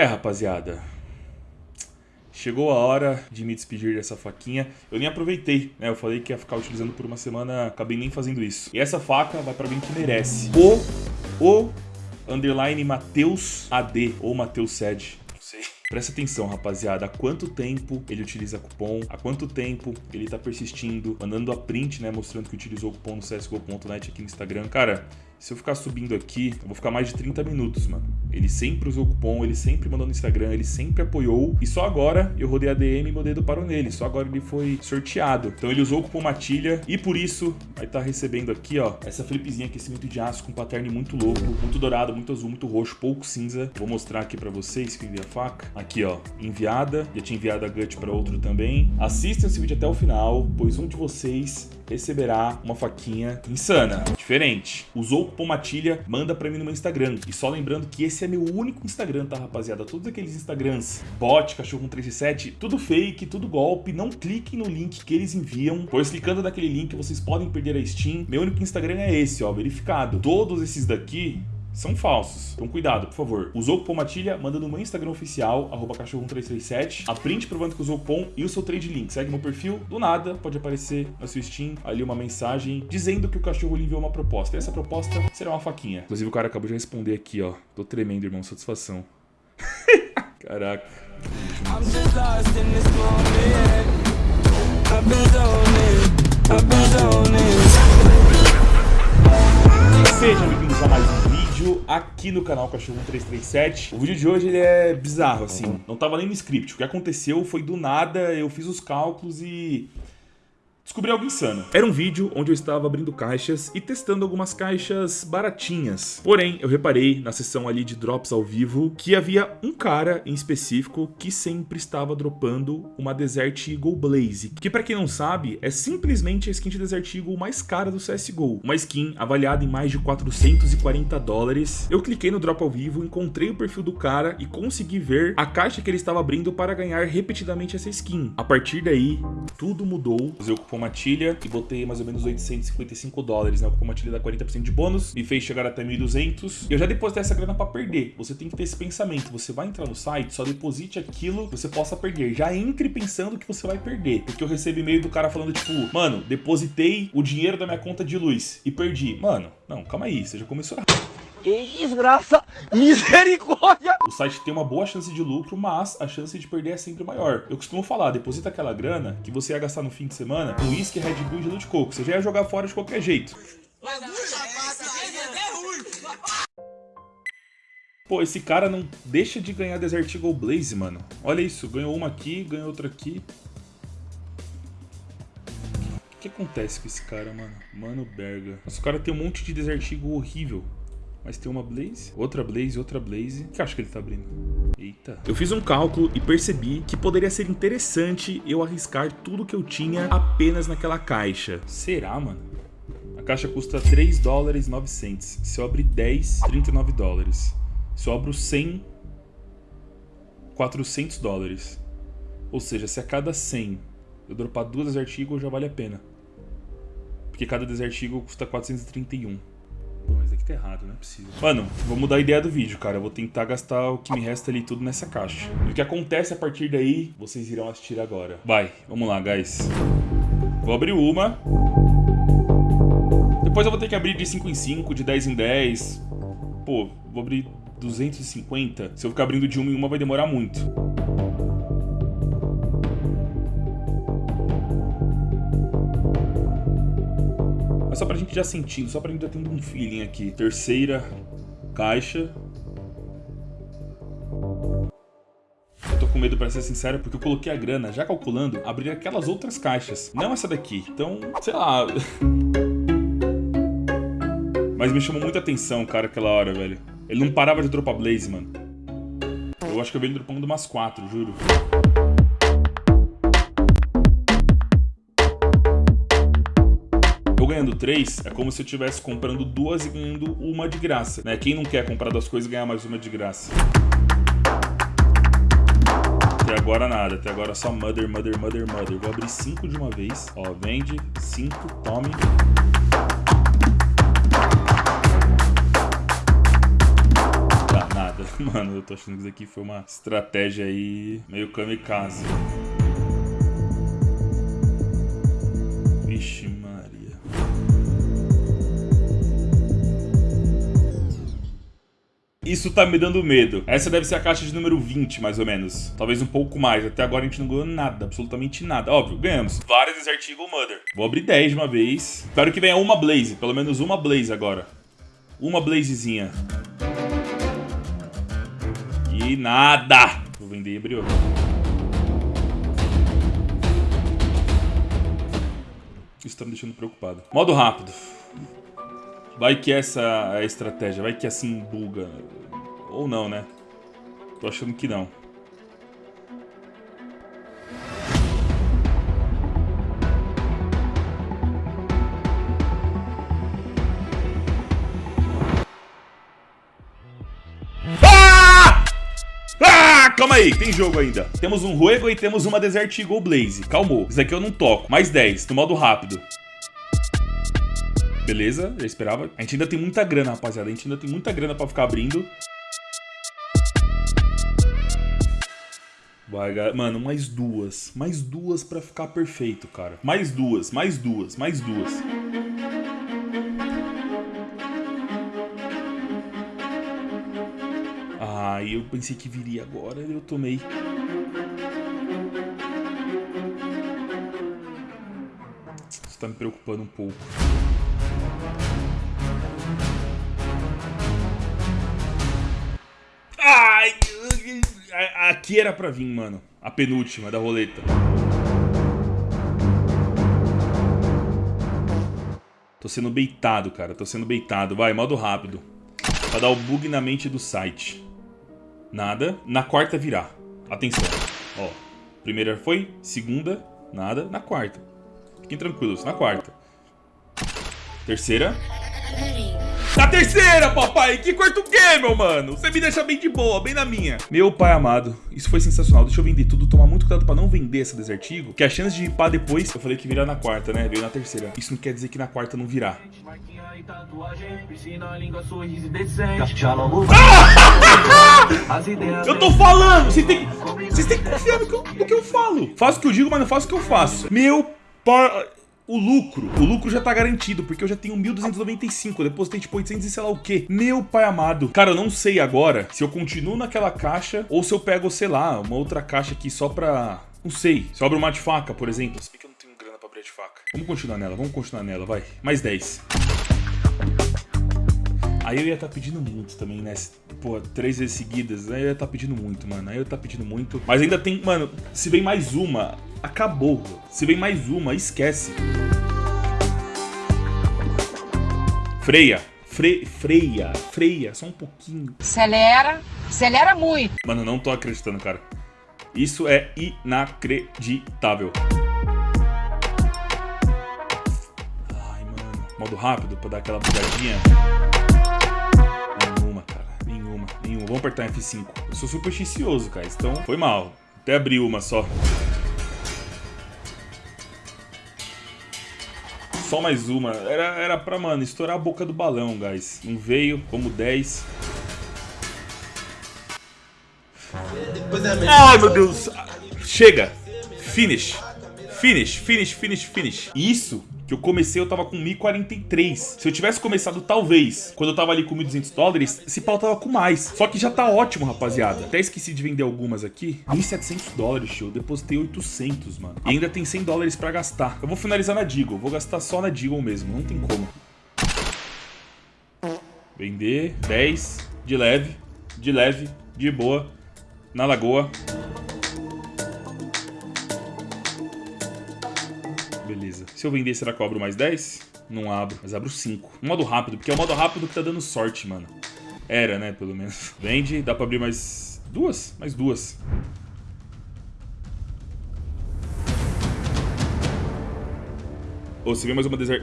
É, rapaziada. Chegou a hora de me despedir dessa faquinha. Eu nem aproveitei, né? Eu falei que ia ficar utilizando por uma semana, acabei nem fazendo isso. E essa faca vai pra alguém que merece. O, o underline Mateus AD ou Mateus sei. Presta atenção, rapaziada, há quanto tempo ele utiliza cupom, há quanto tempo ele tá persistindo, mandando a print, né, mostrando que utilizou o cupom no csgo.net aqui no Instagram. Cara, se eu ficar subindo aqui, eu vou ficar mais de 30 minutos, mano. Ele sempre usou cupom, ele sempre mandou no Instagram, ele sempre apoiou. E só agora eu rodei a DM e meu dedo parou nele. Só agora ele foi sorteado. Então ele usou o cupom Matilha e por isso vai estar tá recebendo aqui, ó, essa flipzinha aquecimento de aço com pattern muito louco, muito dourado, muito azul, muito roxo, pouco cinza. Vou mostrar aqui pra vocês que envia a faca. Aqui, ó, enviada. Já tinha enviado a Gut pra outro também. Assista esse vídeo até o final, pois um de vocês receberá uma faquinha insana, diferente. Usou o cupom Matilha, manda pra mim no meu Instagram. E só lembrando que esse é meu único Instagram, tá, rapaziada? Todos aqueles Instagrams, bot, cachorro 137, tudo fake, tudo golpe. Não cliquem no link que eles enviam, pois clicando naquele link vocês podem perder a Steam. Meu único Instagram é esse, ó, verificado. Todos esses daqui são falsos. Então cuidado, por favor. Usou o cupom Matilha, manda no meu Instagram oficial, arroba cachorro1337, a print provando que usou o cupom e o seu trade link. Segue meu perfil, do nada pode aparecer na sua Steam ali uma mensagem dizendo que o cachorro lhe enviou uma proposta. E essa proposta será uma faquinha. Inclusive o cara acabou de responder aqui, ó. Tô tremendo, irmão, satisfação. Caraca. I'm just lost in this moment. I've been zoning, I've been zoning. Aqui no canal Cachorro 337. O vídeo de hoje ele é bizarro, assim. Não tava nem no script. O que aconteceu foi do nada, eu fiz os cálculos e Descobri algo insano. Era um vídeo onde eu estava abrindo caixas e testando algumas caixas baratinhas. Porém, eu reparei na sessão ali de drops ao vivo que havia um cara em específico que sempre estava dropando uma Desert Eagle Blaze, que para quem não sabe, é simplesmente a skin de Desert Eagle mais cara do CSGO. Uma skin avaliada em mais de 440 dólares. Eu cliquei no drop ao vivo, encontrei o perfil do cara e consegui ver a caixa que ele estava abrindo para ganhar repetidamente essa skin. A partir daí, tudo mudou. Usei o cupom Matilha e botei mais ou menos 855 dólares, né? O cupom Matilha dá 40% de bônus, me fez chegar até 1.200. Eu já depositei essa grana para perder. Você tem que ter esse pensamento. Você vai entrar no site, só deposite aquilo que você possa perder. Já entre pensando que você vai perder. Porque eu recebo e-mail do cara falando, tipo, mano, depositei o dinheiro da minha conta de luz e perdi. Mano, não, calma aí, você já começou errado. Que desgraça! Misericórdia! O site tem uma boa chance de lucro, mas a chance de perder é sempre maior. Eu costumo falar, deposita aquela grana que você ia gastar no fim de semana com uísque, Red Bull e gelo de coco. Você já ia jogar fora de qualquer jeito. Pô, esse cara não deixa de ganhar Desert Eagle Blaze, mano. Olha isso, ganhou uma aqui, ganhou outra aqui. O que acontece com esse cara, mano? Mano Berga. Nossa, o cara tem um monte de Desert Eagle horrível. Mas tem uma Blaze, outra Blaze, outra Blaze. O que acho que ele tá abrindo? Eita. Eu fiz um cálculo e percebi que poderia ser interessante eu arriscar tudo que eu tinha apenas naquela caixa. Será, mano? A caixa custa 3 dólares 900. Se eu abrir 10, 39 dólares. Se eu abro 100, 400 dólares. Ou seja, se a cada 100 eu dropar duas Desert Eagle, já vale a pena. Porque cada Desert Eagle custa 431. Tá errado, não é possível. Mano, vou mudar a ideia do vídeo, cara. Eu vou tentar gastar o que me resta ali tudo nessa caixa. E o que acontece a partir daí, vocês irão assistir agora. Vai, vamos lá, guys. Vou abrir uma. Depois eu vou ter que abrir de 5 em 5, de 10 em 10. Pô, vou abrir 250. Se eu ficar abrindo de uma em uma, vai demorar muito. Só pra gente já sentindo, só pra gente já tendo um feeling aqui. Terceira caixa. Eu tô com medo, pra ser sincero, porque eu coloquei a grana, já calculando, abrir aquelas outras caixas. Não essa daqui. Então, sei lá... Mas me chamou muita atenção, cara, aquela hora, velho. Ele não parava de dropar Blaze, mano. Eu acho que eu venho dropando umas quatro, juro. Ganhando três, é como se eu estivesse comprando duas e ganhando uma de graça, né? Quem não quer comprar duas coisas e ganhar mais uma de graça? Até agora nada, até agora só mother, mother, mother, mother. Vou abrir cinco de uma vez. Ó, vende, cinco, tome. Tá, nada. Mano, eu tô achando que isso aqui foi uma estratégia aí meio kamikaze. Isso tá me dando medo. Essa deve ser a caixa de número 20, mais ou menos. Talvez um pouco mais. Até agora a gente não ganhou nada, absolutamente nada. Óbvio, ganhamos. Várias Desert Eagle Mother. Vou abrir 10 de uma vez. Espero que venha uma Blaze. Pelo menos uma Blaze agora. Uma Blazezinha. E nada. Vou vender e abrir outra. Isso tá me deixando preocupado. Modo rápido. Vai que essa é a estratégia, vai que assim buga. Ou não, né? Tô achando que não. Ah! Ah, calma aí, tem jogo ainda. Temos um Ruego e temos uma Desert Eagle Blaze. Calmou. Isso aqui eu não toco. Mais 10, no modo rápido. Beleza, já esperava. A gente ainda tem muita grana, rapaziada. A gente ainda tem muita grana pra ficar abrindo. Vai. Mano, mais duas. Mais duas pra ficar perfeito, cara. Mais duas, mais duas, mais duas. Ah, eu pensei que viria agora, eu tomei. Isso tá me preocupando um pouco. Aqui era pra vir, mano. A penúltima da roleta. Tô sendo beitado, cara. Tô sendo beitado. Vai, modo rápido. Pra dar o bug na mente do site. Nada. Na quarta virar. Atenção. Ó. Primeira foi. Segunda. Nada. Na quarta. Fiquem tranquilos. Na quarta. Terceira. Na terceira, papai! Que quarto que, meu mano? Você me deixa bem de boa, bem na minha. Meu pai amado, isso foi sensacional. Deixa eu vender tudo, tomar muito cuidado pra não vender essa desertigo. Que a chance de ripar depois, eu falei que virar na quarta, né? Veio na terceira. Isso não quer dizer que na quarta não virar. Eu tô falando! Vocês têm, vocês têm que confiar no que, eu, no que eu falo. Faço o que eu digo, mas não faço o que eu faço. Meu pai o lucro. O lucro já tá garantido, porque eu já tenho 1.295. Eu depositei tipo 800 e sei lá o quê. Meu pai amado. Cara, eu não sei agora se eu continuo naquela caixa ou se eu pego, sei lá, uma outra caixa aqui só pra... Não sei. Se eu abro uma de faca, por exemplo. Se bem que eu não tenho grana pra abrir de faca. Vamos continuar nela, vamos continuar nela, vai. Mais 10. Aí eu ia estar tá pedindo muito também, né? Pô, três vezes seguidas. Aí eu ia estar tá pedindo muito, mano. Aí eu ia estar tá pedindo muito. Mas ainda tem, mano, se vem mais uma, acabou. Se vem mais uma, esquece. Freia. Fre freia. Freia. Só um pouquinho. Acelera. Acelera muito. Mano, não tô acreditando, cara. Isso é inacreditável. Ai, mano. Modo rápido pra dar aquela bugadinha. Nenhuma, cara. Nenhuma. Nenhuma. Vamos apertar F5. Eu sou supersticioso, cara. Então, foi mal. Até abri uma só. Só mais uma. Era, era pra, mano, estourar a boca do balão, guys. Não veio, como 10. Ai, meu Deus. Chega. Finish. Finish, finish, finish, finish. Isso que eu comecei eu tava com 1.043. Se eu tivesse começado talvez, quando eu tava ali com 1.200 dólares, esse pau tava com mais. Só que já tá ótimo, rapaziada. Até esqueci de vender algumas aqui. 1.700 dólares, tio. Eu depositei 800, mano. E ainda tem 100 dólares pra gastar. Eu vou finalizar na Deagle. Vou gastar só na Deagle mesmo. Não tem como. Vender 10 de leve, de leve, de boa, na lagoa. Beleza. Se eu vender, será que eu abro mais 10? Não abro, mas abro 5. modo rápido, porque é o modo rápido que tá dando sorte, mano. Era, né, pelo menos. Vende, dá pra abrir mais duas? Mais duas. Ou oh, você vê mais uma desert...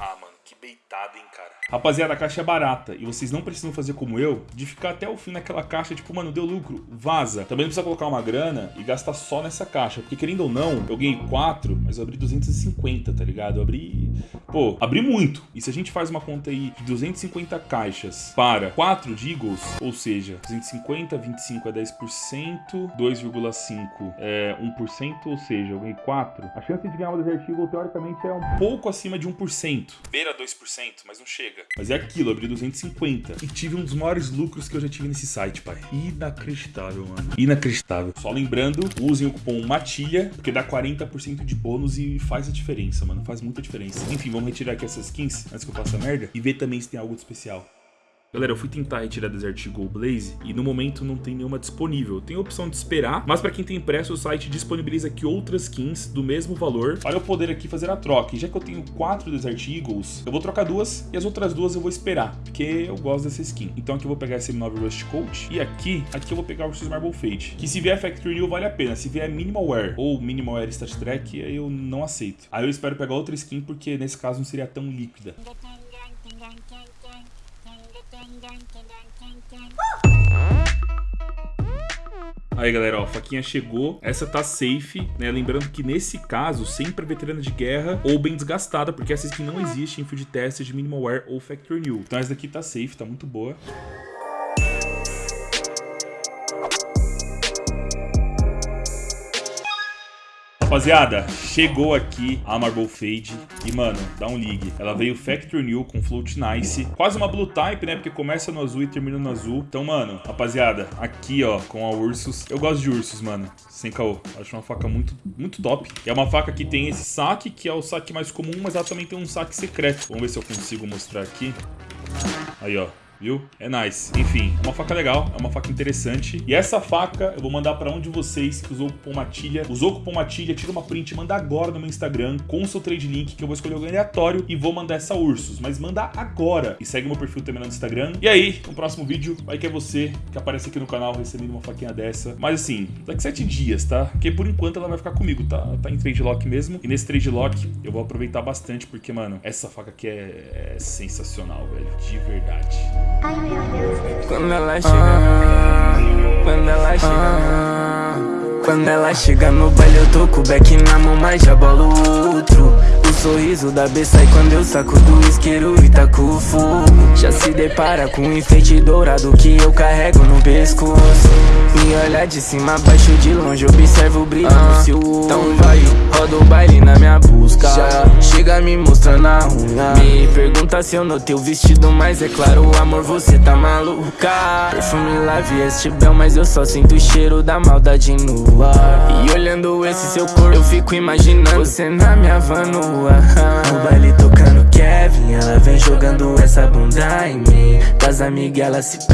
Ah, mano, que Coitado, hein. Rapaziada, a caixa é barata e vocês não precisam fazer como eu, de ficar até o fim naquela caixa, tipo, mano, deu lucro, vaza. Também não precisa colocar uma grana e gastar só nessa caixa, porque querendo ou não, eu ganhei 4, mas eu abri 250, tá ligado? Eu abri, pô, abri muito. E se a gente faz uma conta aí de 250 caixas para 4 de ou seja, 250, 25 é 10%, 2,5 é 1%, ou seja, eu ganhei 4. A chance de ganhar uma Desert Eagle, teoricamente, é um pouco acima de 1%. Beira 2%, mas não chega. Mas é aquilo, abri 250. E tive um dos maiores lucros que eu já tive nesse site, pai. Inacreditável, mano. Inacreditável. Só lembrando, usem o cupom MATILHA, porque dá 40% de bônus e faz a diferença, mano. Faz muita diferença. Enfim, vamos retirar aqui essas skins, antes que eu faça merda, e ver também se tem algo de especial. Galera, eu fui tentar retirar Desert Eagle Blaze e no momento não tem nenhuma disponível. Tem a opção de esperar, mas para quem tem impresso, o site disponibiliza aqui outras skins do mesmo valor para eu poder aqui fazer a troca. E já que eu tenho quatro Desert Eagles, eu vou trocar duas e as outras duas eu vou esperar, porque eu gosto dessa skin. Então aqui eu vou pegar esse M9 Rust Coat e aqui, aqui eu vou pegar o Ursus Marble Fade, que se vier Factory New vale a pena. Se vier Minimal Wear ou Minimal Wear Stat Track, eu não aceito. Aí eu espero pegar outra skin, porque nesse caso não seria tão líquida. Aí galera, ó, a faquinha chegou, essa tá safe, né? Lembrando que nesse caso, sempre é veterana de guerra ou bem desgastada, porque essa skin não existe em field test de Minimal Wear ou Factory New. Então essa daqui tá safe, tá muito boa. Rapaziada, chegou aqui a Marble Fade e, mano, dá um ligue. Ela veio Factory New com Float Nice. Quase uma Blue Type, né? Porque começa no azul e termina no azul. Então, mano, rapaziada, aqui, ó, com a Ursus. Eu gosto de Ursus, mano. Sem caô. Acho uma faca muito, muito top. É uma faca que tem esse saque, que é o saque mais comum, mas ela também tem um saque secreto. Vamos ver se eu consigo mostrar aqui. Aí, ó viu? É nice. Enfim, é uma faca legal, é uma faca interessante. E essa faca eu vou mandar pra um de vocês que usou o cupom Matilha. Usou o cupom Matilha, tira uma print, manda agora no meu Instagram com o seu trade link que eu vou escolher o aleatório e vou mandar essa Ursus. Mas manda agora. E segue meu perfil também no Instagram. E aí, no próximo vídeo, vai que é você que aparece aqui no canal recebendo uma faquinha dessa. Mas assim, daqui sete dias, tá? Porque por enquanto ela vai ficar comigo, tá? Tá em trade lock mesmo. E nesse trade lock eu vou aproveitar bastante porque, mano, essa faca aqui é, é sensacional, velho. De verdade. Quando ela chega, ah, quando ela chega, ah, quando ela chega no baile eu tô com o back na mão, mas já bolo outro. O sorriso da B sai quando eu saco do isqueiro e taco o fogo. Já se depara com um enfeite dourado que eu carrego no pescoço. Me olha de cima a baixo, de longe observo o brilho ah, no seu Então vai, Me mostrando a unha. Me pergunta se eu notei o vestido, mas é claro, amor, você tá maluca. Perfume Live este bel, mas eu só sinto o cheiro da maldade no ar E olhando esse seu corpo, eu fico imaginando Você na minha van no baile tocando Kevin, ela vem jogando essa bunda em mim. Das amigas ela se pega